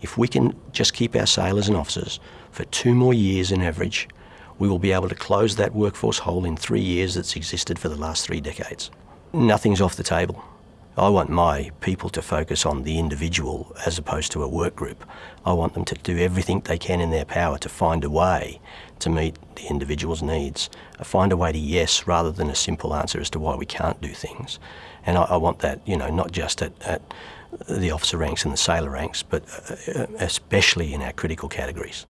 If we can just keep our sailors and officers for two more years in average, we will be able to close that workforce hole in three years that's existed for the last three decades. Nothing's off the table. I want my people to focus on the individual as opposed to a work group. I want them to do everything they can in their power to find a way to meet the individual's needs, uh, find a way to yes rather than a simple answer as to why we can't do things. And I, I want that, you know, not just at, at the officer ranks and the sailor ranks, but uh, especially in our critical categories.